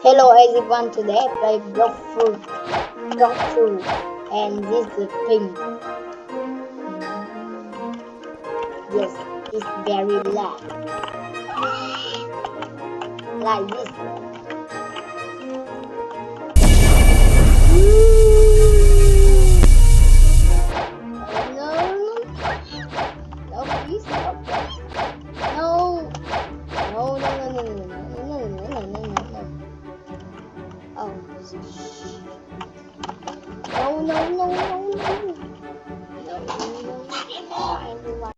Hello everyone, today I play block fruit, block fruit, and this is pink. Yes, it's very loud. Like this. Oh, no, no, no, no. No, no.